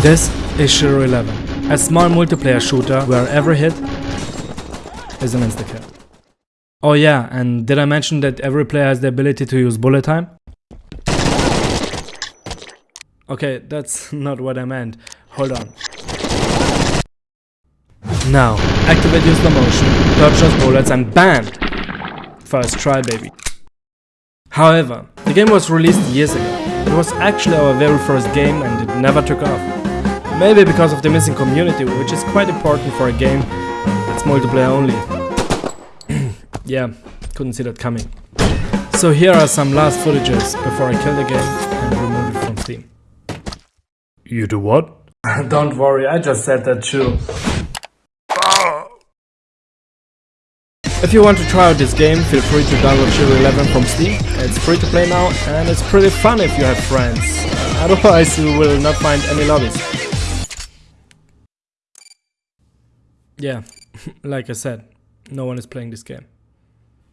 This is Shiro 11, a small multiplayer shooter where every hit is an insta-kill. Oh yeah, and did I mention that every player has the ability to use bullet time? Okay, that's not what I meant. Hold on. Now, activate your slow motion, dodge those bullets and BAM! First try baby. However, the game was released years ago. It was actually our very first game and it never took off. Maybe because of the missing community, which is quite important for a game that's multiplayer only. yeah, couldn't see that coming. So here are some last footages before I kill the game and remove it from Steam. You do what? Don't worry, I just said that too. If you want to try out this game, feel free to download Shiro 11 from Steam. It's free to play now and it's pretty fun if you have friends. Otherwise you will not find any lobbies. Yeah, like I said, no one is playing this game.